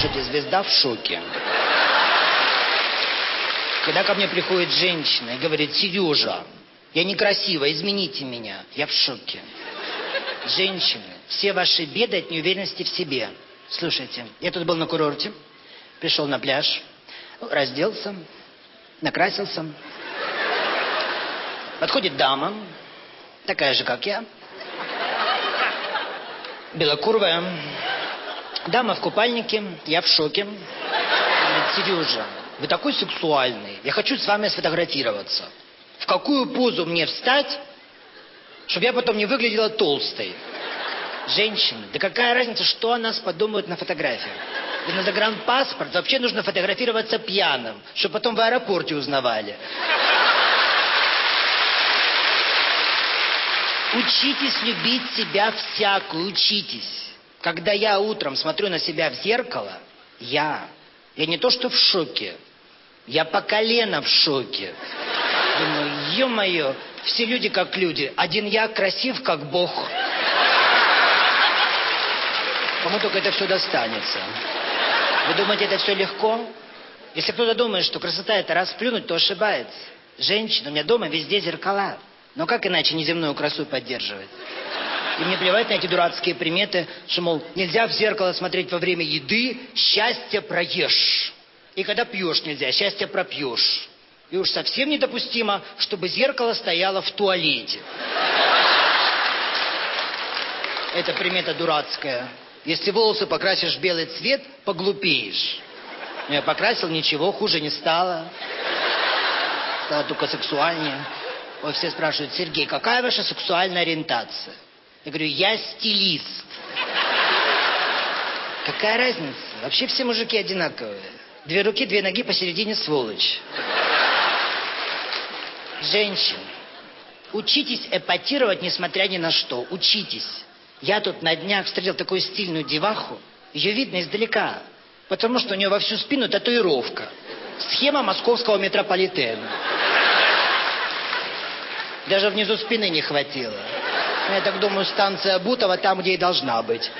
Слушайте, звезда в шоке. Когда ко мне приходит женщина и говорит, Сережа, я некрасива, измените меня. Я в шоке. Женщины, все ваши беды от неуверенности в себе. Слушайте, я тут был на курорте, пришел на пляж, разделся, накрасился. Подходит дама, такая же, как я, белокурая. Дама в купальнике, я в шоке. Сережа, вы такой сексуальный, я хочу с вами сфотографироваться. В какую позу мне встать, чтобы я потом не выглядела толстой? Женщины, да какая разница, что о нас подумают на фотографиях? И на загранпаспорт вообще нужно фотографироваться пьяным, чтобы потом в аэропорте узнавали. Учитесь любить себя всякую, учитесь. Когда я утром смотрю на себя в зеркало, я, я не то что в шоке, я по колено в шоке. Думаю, ё-моё, все люди как люди, один я красив как бог. Кому только это все достанется. Вы думаете, это все легко? Если кто-то думает, что красота это расплюнуть, то ошибается. Женщина, у меня дома везде зеркала. Но как иначе неземную красу поддерживать? И мне плевать на эти дурацкие приметы, что, мол, нельзя в зеркало смотреть во время еды, счастье проешь. И когда пьешь нельзя, счастье пропьешь. И уж совсем недопустимо, чтобы зеркало стояло в туалете. Это примета дурацкая. Если волосы покрасишь в белый цвет, поглупеешь. Но я покрасил, ничего, хуже не стало. Стало только сексуальнее. Ой, все спрашивают, Сергей, какая ваша сексуальная ориентация? Я говорю, я стилист. Какая разница? Вообще все мужики одинаковые. Две руки, две ноги, посередине сволочь. Женщины, учитесь эпатировать, несмотря ни на что. Учитесь. Я тут на днях встретил такую стильную деваху. Ее видно издалека, потому что у нее во всю спину татуировка. Схема московского метрополитена. Даже внизу спины не хватило. Я так думаю, станция Бутова там, где и должна быть.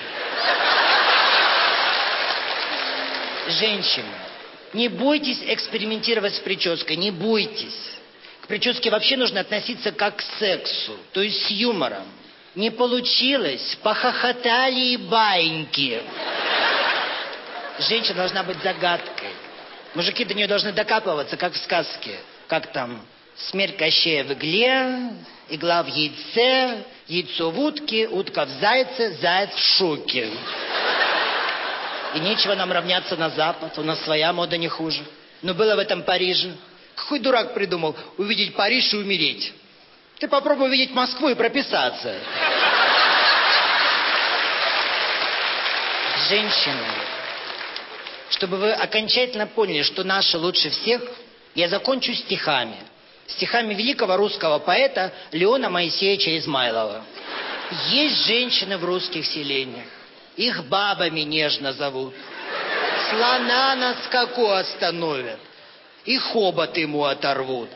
Женщины, не бойтесь экспериментировать с прической, не бойтесь. К прическе вообще нужно относиться как к сексу, то есть с юмором. Не получилось, похохотали и баньки. Женщина должна быть загадкой. Мужики до нее должны докапываться, как в сказке. Как там, смерть Кощея в игле, игла в яйце, яйцо в утке, утка в зайце, заяц в шоке. И нечего нам равняться на Запад, у нас своя мода не хуже. Но было в этом Париже. Какой дурак придумал увидеть Париж и умереть? Ты попробуй увидеть Москву и прописаться. Женщины, чтобы вы окончательно поняли, что наши лучше всех, я закончу стихами. Стихами великого русского поэта Леона Моисеевича Измайлова. Есть женщины в русских селениях. Их бабами нежно зовут. Слона на скаку остановят. И хобот ему оторвут.